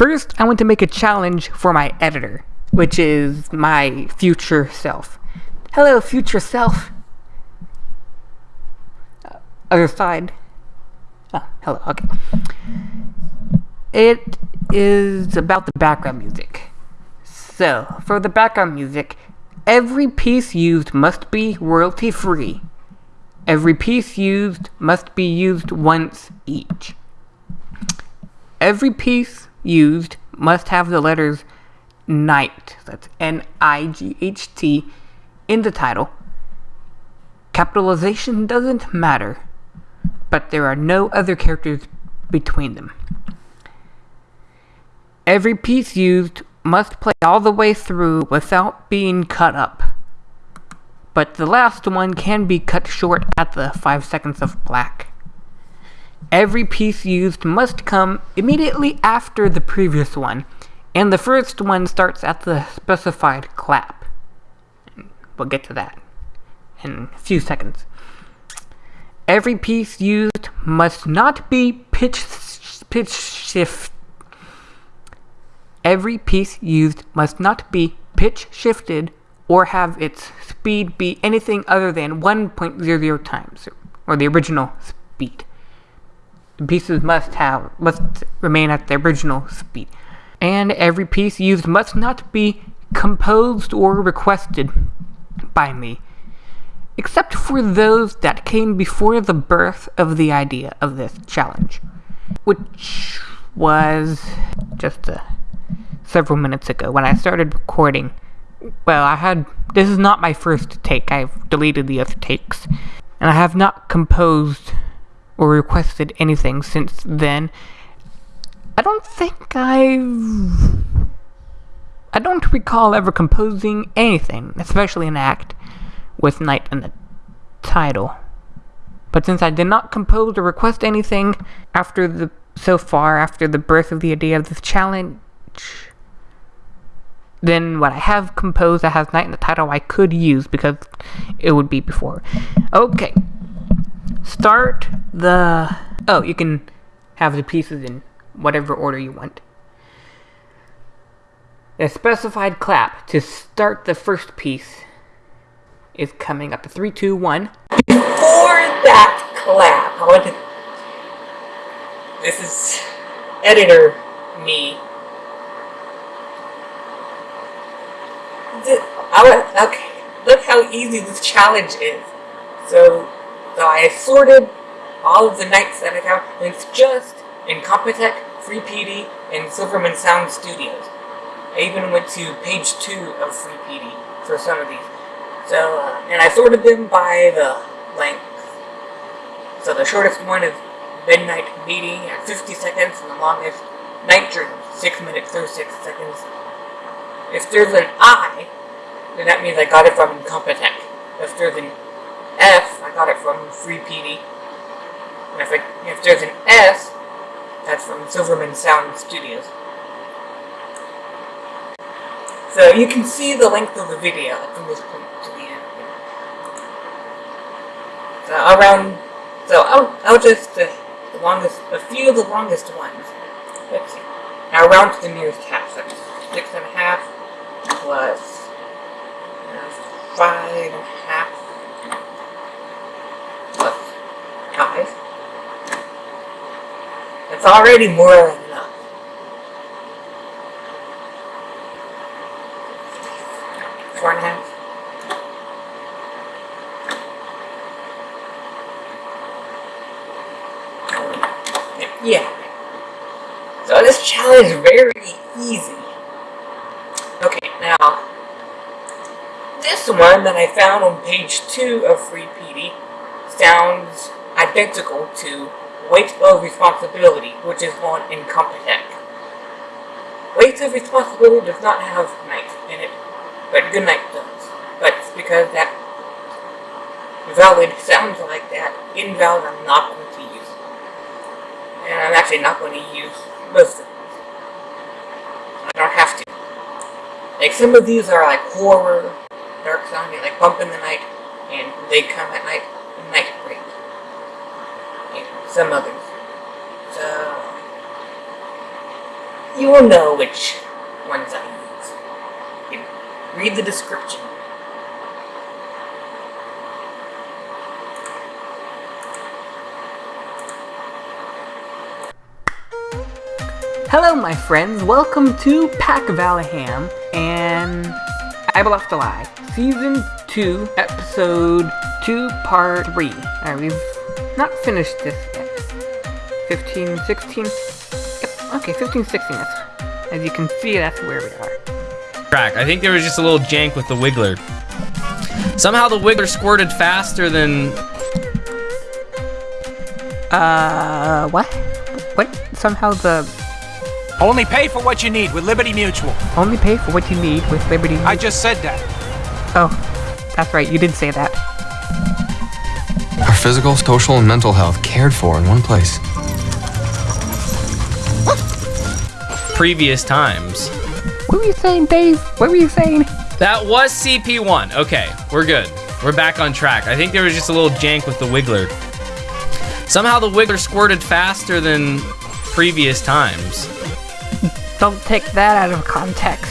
First, I want to make a challenge for my editor, which is my future self. Hello, future self. Uh, other side. Oh, hello, okay. It is about the background music. So, for the background music, every piece used must be royalty free. Every piece used must be used once each. Every piece used must have the letters Night, that's N I G H T, in the title. Capitalization doesn't matter, but there are no other characters between them. Every piece used must play all the way through without being cut up. But the last one can be cut short at the 5 seconds of black. Every piece used must come immediately after the previous one, and the first one starts at the specified clap. We'll get to that in a few seconds. Every piece used must not be pitch pitch shift. Every piece used must not be pitch shifted or have its speed be anything other than 1.00 times, or the original speed. The pieces must have must remain at their original speed. And every piece used must not be composed or requested by me, except for those that came before the birth of the idea of this challenge, which was just uh, several minutes ago when I started recording. Well, I had. This is not my first take, I've deleted the other takes, and I have not composed or requested anything since then. I don't think I've. I don't recall ever composing anything, especially an act, with Night in the title. But since I did not compose or request anything after the so far after the birth of the idea of this challenge, then what I have composed that has Night in the title I could use because it would be before. Okay start the... Oh, you can have the pieces in whatever order you want. A specified clap to start the first piece is coming up to 3, 2, 1. Before that clap, I want to... This is editor me. I want, okay, look how easy this challenge is. So, so I sorted all of the nights that I and it's just Incompetech, FreePD, and Silverman Sound Studios. I even went to page 2 of FreePD for some of these. So, uh, and I sorted them by the length. So the shortest one is Midnight Meeting at 50 seconds, and the longest Night Dream, 6 minutes 36 seconds. If there's an I, then that means I got it from Incompetech. If there's an I got it from FreePD. And if, it, if there's an S, that's from Silverman Sound Studios. So you can see the length of the video from this point to the end. So around, so I'll, I'll just, uh, the longest, a few of the longest ones. Let's see. Now round to the nearest half, so six and a half plus uh, five and a half Five. It's already more than enough. Four and a half. Yeah. So this challenge is very easy. Okay, now, this one that I found on page 2 of Free PD sounds identical to weight of responsibility, which is one Incompetech. Weight of responsibility does not have night in it, but goodnight does. But it's because that valid sounds like that, invalid I'm not going to use. And I'm actually not going to use most of these. I don't have to. Like some of these are like horror, dark sounding, like Bump in the Night, and They Come at Night, Night some others. So, you will know which ones I use. You read the description. Hello, my friends. Welcome to Pack Valaham and I Will Have to Lie, Season 2, Episode 2, Part 3. Alright, we've not finished this. 15, 16? Yep, okay, 15, 16. That's, as you can see, that's where we are. Crack. I think there was just a little jank with the Wiggler. Somehow the Wiggler squirted faster than... Uh, what? What? Somehow the Only pay for what you need with Liberty Mutual. only pay for what you need with Liberty. I just said that. oh, that's right, you did say that. Our physical, social, and mental health cared for in one place. Previous times. What were you saying, Dave? What were you saying? That was CP1. Okay, we're good. We're back on track. I think there was just a little jank with the Wiggler. Somehow the Wiggler squirted faster than previous times. Don't take that out of context.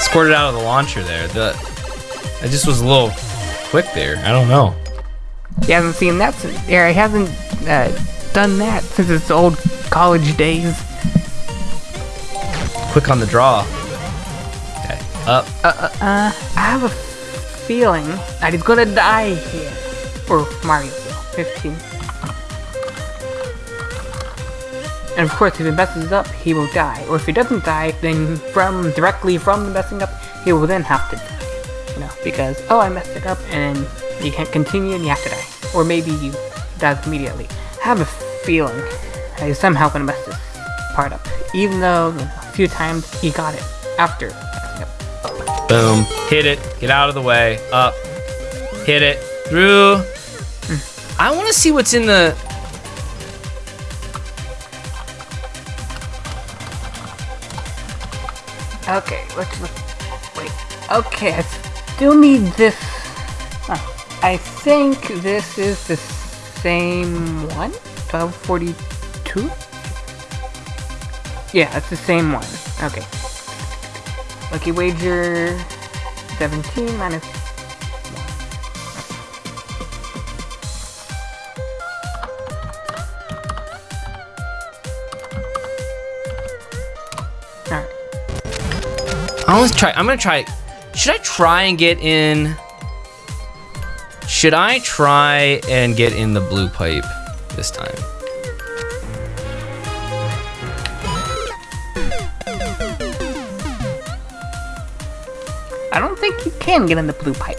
Squirted out of the launcher there. The I just was a little quick there. I don't know. He hasn't seen that since, or he hasn't uh, done that since his old college days. Quick on the draw. Okay, up. Uh, uh, uh I have a feeling that he's gonna die here. Or Mario will. 15. And of course, if he messes up, he will die. Or if he doesn't die, then from directly from the messing up, he will then have to die. You know, because, oh, I messed it up, and you can't continue and you have to die. Or maybe you die immediately. I have a feeling that he's somehow gonna mess this part up. Even though, you know, a few times he got it after messing up. Boom. Hit it. Get out of the way. Up. Hit it. Through. Hmm. I want to see what's in the. Okay, let's look. Wait. Okay, I still need this. I think this is the same one? 1242? Yeah, it's the same one. Okay. Lucky wager 17 minus. Alright. I want to try. I'm gonna try. Should I try and get in? Should I try and get in the blue pipe this time? I don't think you can get in the blue pipe.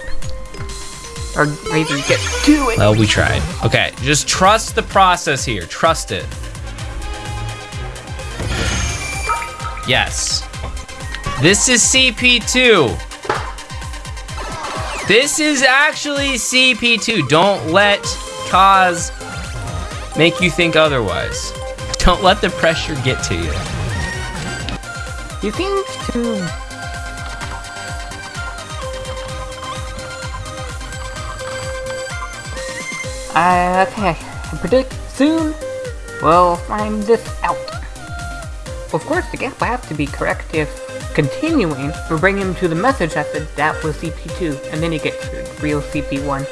Or even get to it. Well, we tried. Okay, just trust the process here. Trust it. Yes. This is CP2. This is actually CP2. Don't let cause make you think otherwise. Don't let the pressure get to you. You seems to. Uh, okay, I predict soon we'll find this out. Of course, the gap will have to be correct if continuing we bring him to the message that the that was CP2, and then he gets to real CP1.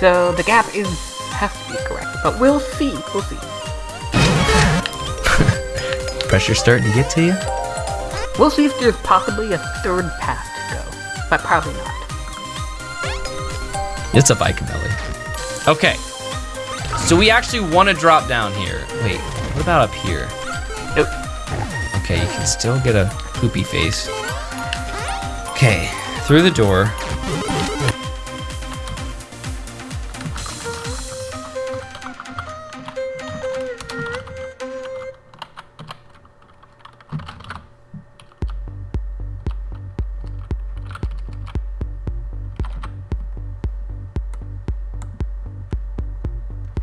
So the gap is has to be correct, but we'll see. We'll see. Pressure starting to get to you? We'll see if there's possibly a third path to go, but probably not. It's a bike belly. Okay. So we actually want to drop down here. Wait, what about up here? Nope. Okay, you can still get a poopy face. Okay, through the door.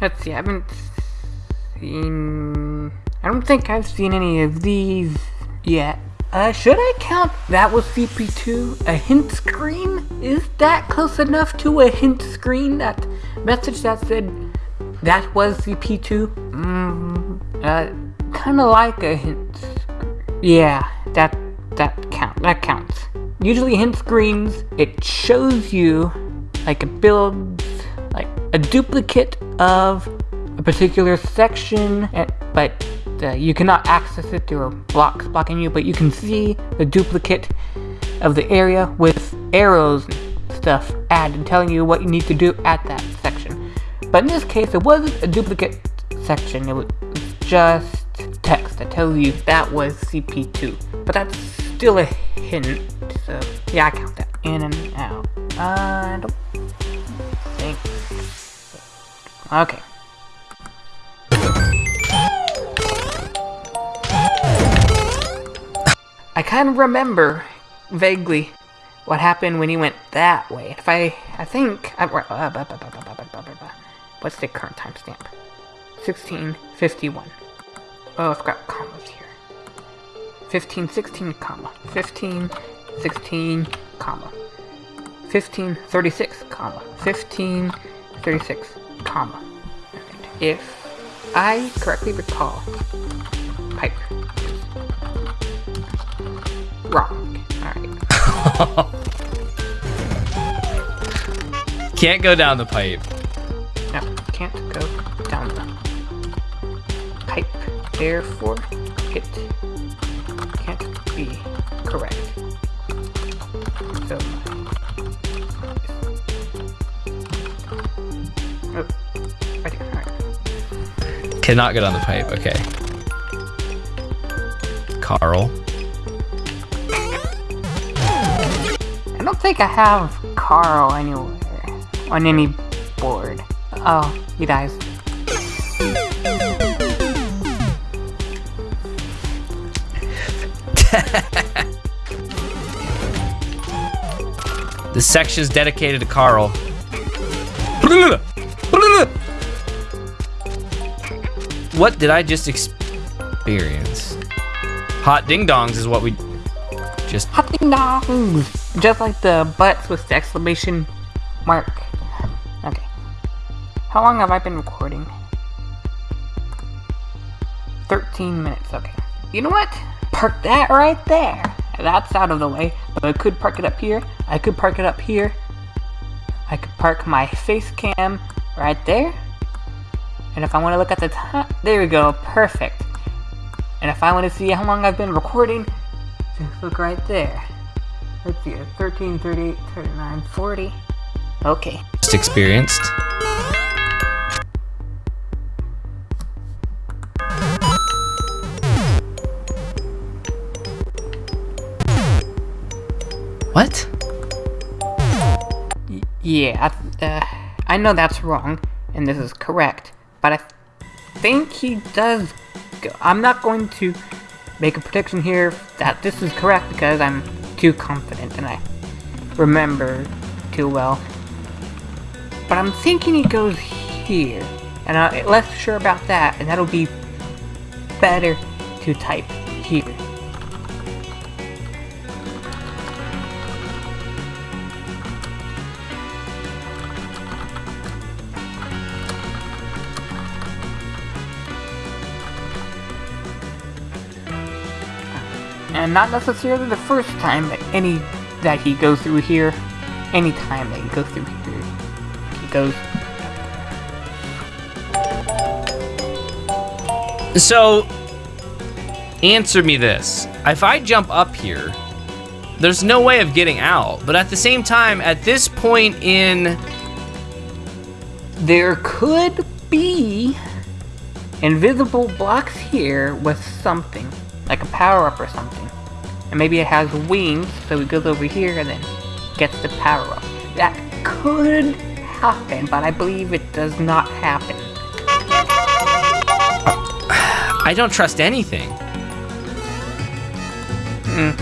Let's see, I haven't seen. I don't think I've seen any of these yet. Uh, should I count that was CP2 a hint screen? Is that close enough to a hint screen? That message that said that was CP2. Mm, uh, kind of like a hint. Yeah, that that count. That counts. Usually, hint screens it shows you like it builds like a duplicate of a particular section, but uh, you cannot access it through a blocks blocking you. But you can see the duplicate of the area with arrows and stuff added, telling you what you need to do at that section. But in this case, it wasn't a duplicate section. It was just text that tells you that was CP2. But that's still a hint, so yeah, I count that in and out. I don't think. Okay. kind of remember vaguely what happened when he went that way. If I, I think, I, what's the current timestamp? 1651. Oh, I've got commas here. 15, 16, comma. 15, 16, comma. 15:36, comma. 15:36, comma. If I correctly recall, wrong. Alright. Can't go down the pipe. No, can't go down the pipe. Therefore, it can't be correct. So, oh, right here, alright. Cannot go down the pipe. Okay. Carl. Think I have Carl anywhere on any board. Oh, he dies. This section is dedicated to Carl. What did I just experience? Hot ding dongs is what we just. Hot ding dongs! Just like the butts with the exclamation mark. Okay. How long have I been recording? 13 minutes, okay. You know what? Park that right there. That's out of the way, but I could park it up here. I could park it up here. I could park my face cam right there. And if I want to look at the time, there we go, perfect. And if I want to see how long I've been recording, just look right there. Let's see, 13, 38, 39, 40. Okay. just experienced. What? Y- yeah, I- uh, I know that's wrong, and this is correct, but I think he does. Go. I'm not going to make a prediction here that this is correct because I'm too confident and I remember too well. But I'm thinking it goes here, and I'm less sure about that, and that'll be better to type here. And not necessarily the first time that any that he goes through here. Any time that he goes through here, he goes. So, answer me this. If I jump up here, there's no way of getting out. But at the same time, at this point in. There could be invisible blocks here with something, like a power up or something, and maybe it has wings, so it goes over here and then gets the power up. That could happen, but I believe it does not happen. I don't trust anything. Mm.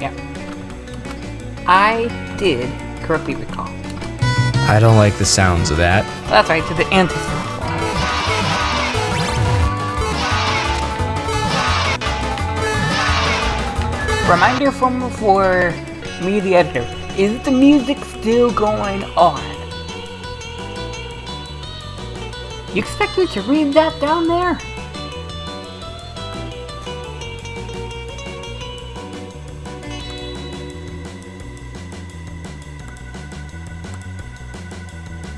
Yeah. I did correctly recall. I don't like the sounds of that. That's right, to the anti Reminder from for me, the editor. Is the music still going on? You expect me to read that down there?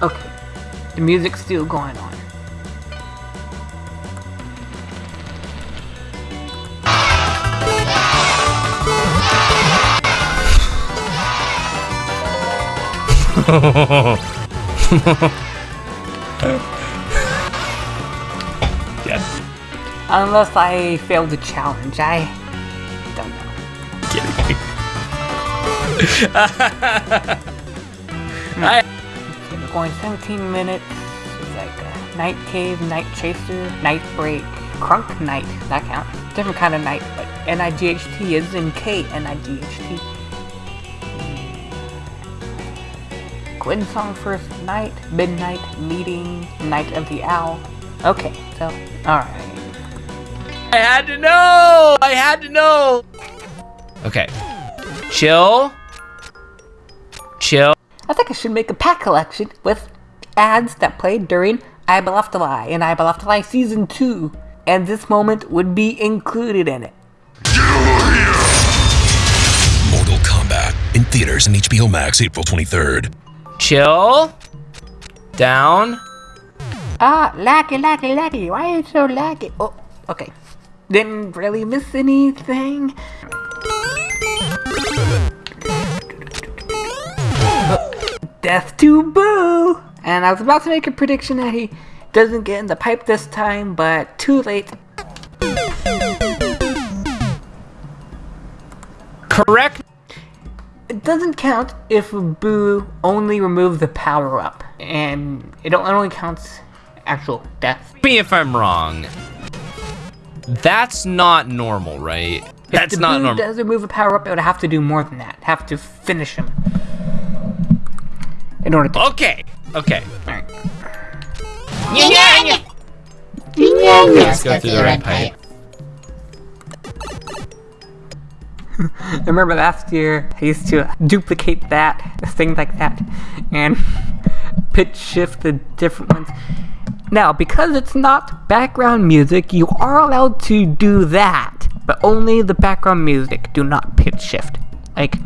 Okay, the music's still going on. Yeah. Unless I fail the challenge, I don't know. I, Okay, we're going 17 minutes. It's like a night cave, night chaser, night break, crunk night. That counts. Different kind of night, but N-I-G-H-T is in K N-I-G-H-T. Gwen song first night, midnight meeting, night of the owl. Okay, so alright. I had to know! I had to know! Okay. Chill. Chill. I think I should make a pack collection with ads that played during I Will Have to Lie and I Will Have to Lie Season 2. And this moment would be included in it. Mortal Kombat in theaters and HBO Max April 23rd. Chill. Down. Ah, laggy, laggy, laggy. Why are you so laggy? Oh, okay. Didn't really miss anything. Death to Boo! And I was about to make a prediction that he doesn't get in the pipe this time, but too late. Correct. It doesn't count if Boo only removes the power up, and it only counts actual death. Me if I'm wrong. That's not normal, right? That's if the not Boo normal. does remove a power up, it would have to do more than that. Have to finish him. In order to. Okay. Okay. Alright. Let's go through the red pipe. I remember last year I used to duplicate that, things like that, and pitch shift the different ones. Now, because it's not background music, you are allowed to do that, but only the background music. Do not pitch shift. Like,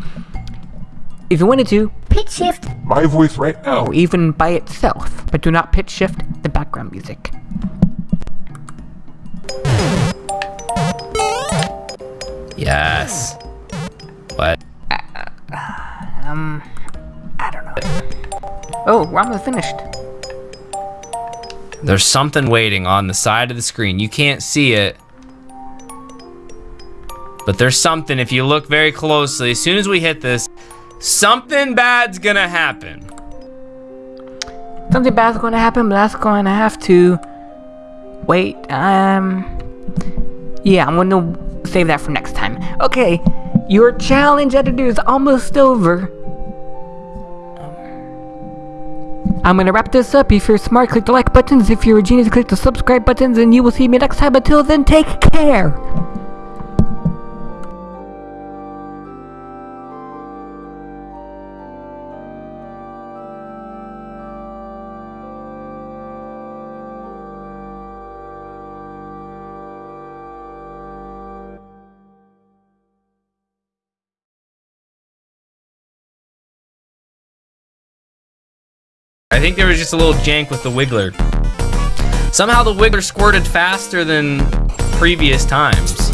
if you wanted to, pitch shift My voice right now. even by itself, but do not pitch shift the background music. Yes. What? Um, I don't know. Oh, we're almost finished. There's something waiting on the side of the screen. You can't see it. But there's something if you look very closely. As soon as we hit this, something bad's gonna happen. Something bad's going to happen, but that's going to have to wait. Um, yeah, I'm going to save that for next time. Okay, your challenge editor is almost over. I'm gonna wrap this up. If you're smart, click the like buttons. If you're a genius, click the subscribe buttons, and you will see me next time. Until then, take care. Think there was just a little jank with the Wiggler. Somehow the Wiggler squirted faster than previous times.